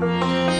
Música